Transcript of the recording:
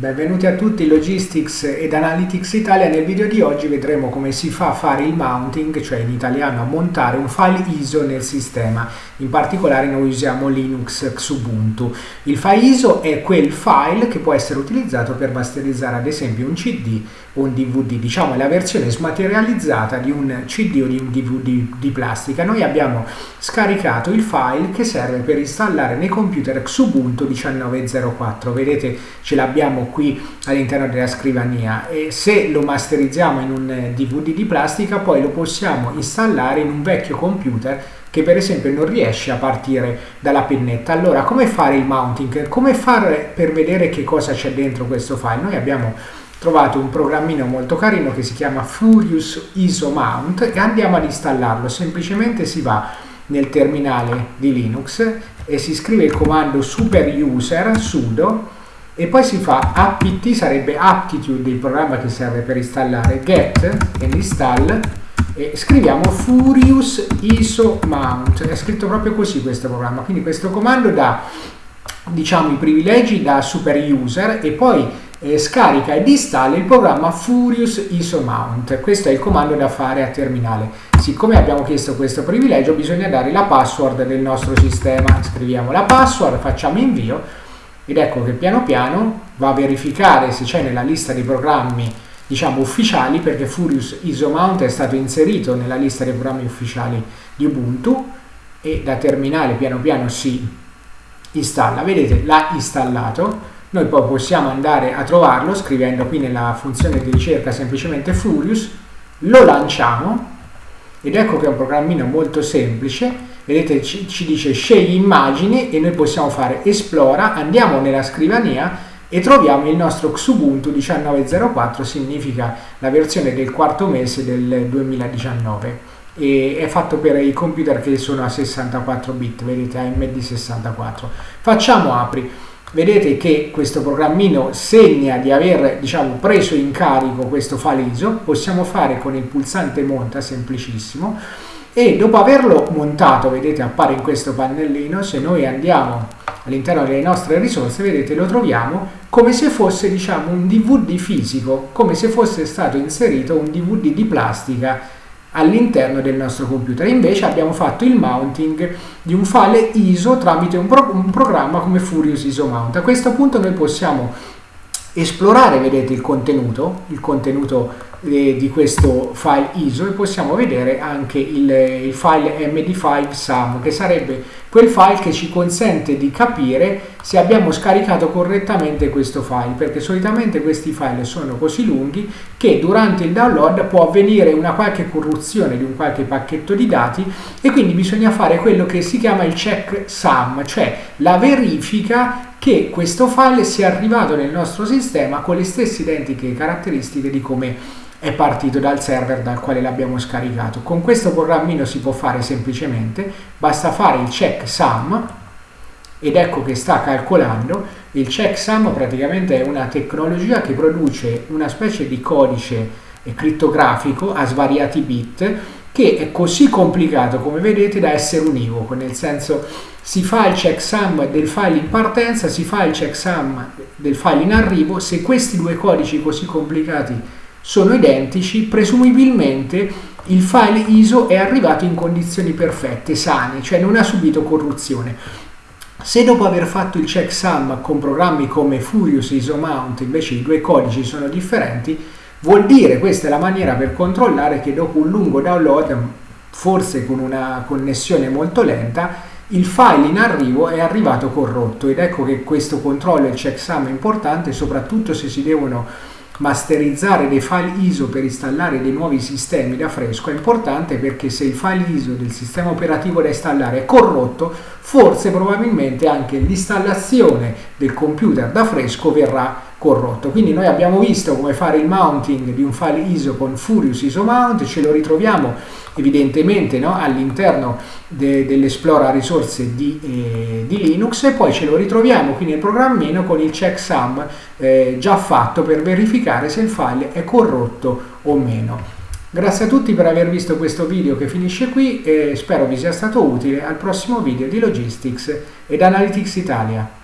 Benvenuti a tutti Logistics ed Analytics Italia. Nel video di oggi vedremo come si fa a fare il mounting, cioè in italiano a montare un file ISO nel sistema. In particolare noi usiamo Linux Xubuntu. Il file ISO è quel file che può essere utilizzato per masterizzare ad esempio un CD o un DVD, diciamo la versione smaterializzata di un CD o di un DVD di plastica. Noi abbiamo scaricato il file che serve per installare nei computer Xubuntu 1904. Vedete ce l'abbiamo qui all'interno della scrivania e se lo masterizziamo in un DVD eh, di plastica poi lo possiamo installare in un vecchio computer che per esempio non riesce a partire dalla pennetta. Allora come fare il mounting? Come fare per vedere che cosa c'è dentro questo file? Noi abbiamo trovato un programmino molto carino che si chiama Furious ISO Mount e andiamo ad installarlo. Semplicemente si va nel terminale di Linux e si scrive il comando super user sudo e poi si fa apt sarebbe aptitude il programma che serve per installare get e install. E scriviamo furious iso mount. È scritto proprio così questo programma. Quindi questo comando dà diciamo i privilegi da super user e poi eh, scarica ed installa il programma furious iso mount. Questo è il comando da fare a terminale. Siccome abbiamo chiesto questo privilegio bisogna dare la password del nostro sistema. Scriviamo la password facciamo invio ed ecco che piano piano va a verificare se c'è nella lista dei programmi diciamo ufficiali perché Furious ISOMount è stato inserito nella lista dei programmi ufficiali di Ubuntu e da terminale piano piano si installa. Vedete l'ha installato. Noi poi possiamo andare a trovarlo scrivendo qui nella funzione di ricerca semplicemente Furious. Lo lanciamo ed ecco che è un programmino molto semplice. Vedete ci, ci dice scegli immagini e noi possiamo fare esplora andiamo nella scrivania e troviamo il nostro Xubuntu 1904 significa la versione del quarto mese del 2019 e è fatto per i computer che sono a 64 bit vedete AMD 64 facciamo apri vedete che questo programmino segna di aver diciamo preso in carico questo file ISO possiamo fare con il pulsante monta semplicissimo. E dopo averlo montato vedete appare in questo pannellino. Se noi andiamo all'interno delle nostre risorse vedete lo troviamo come se fosse diciamo un dvd fisico come se fosse stato inserito un dvd di plastica all'interno del nostro computer. Invece abbiamo fatto il mounting di un file ISO tramite un, pro un programma come Furious ISO Mount. A questo punto noi possiamo esplorare vedete il contenuto il contenuto eh, di questo file ISO e possiamo vedere anche il, il file md5 sum che sarebbe quel file che ci consente di capire se abbiamo scaricato correttamente questo file perché solitamente questi file sono così lunghi che durante il download può avvenire una qualche corruzione di un qualche pacchetto di dati e quindi bisogna fare quello che si chiama il check sum cioè la verifica che questo file sia arrivato nel nostro sistema con le stesse identiche caratteristiche di come è partito dal server dal quale l'abbiamo scaricato. Con questo programmino si può fare semplicemente, basta fare il checksum ed ecco che sta calcolando. Il checksum praticamente è una tecnologia che produce una specie di codice crittografico a svariati bit che è così complicato come vedete da essere univoco, nel senso si fa il checksum del file in partenza, si fa il checksum del file in arrivo, se questi due codici così complicati sono identici, presumibilmente il file ISO è arrivato in condizioni perfette, sane, cioè non ha subito corruzione. Se dopo aver fatto il checksum con programmi come Furious ISO Mount invece i due codici sono differenti, vuol dire questa è la maniera per controllare che dopo un lungo download, forse con una connessione molto lenta, il file in arrivo è arrivato corrotto. Ed ecco che questo controllo e checksum è importante soprattutto se si devono masterizzare dei file ISO per installare dei nuovi sistemi da fresco. È importante perché se il file ISO del sistema operativo da installare è corrotto, forse probabilmente anche l'installazione del computer da fresco verrà corrotto. Quindi noi abbiamo visto come fare il mounting di un file ISO con Furious ISO Mount, ce lo ritroviamo evidentemente no, all'interno de, dell'Esplora risorse di, eh, di, Linux e poi ce lo ritroviamo qui nel programmino con il checksum eh, già fatto per verificare se il file è corrotto o meno. Grazie a tutti per aver visto questo video che finisce qui e spero vi sia stato utile al prossimo video di Logistics ed Analytics Italia.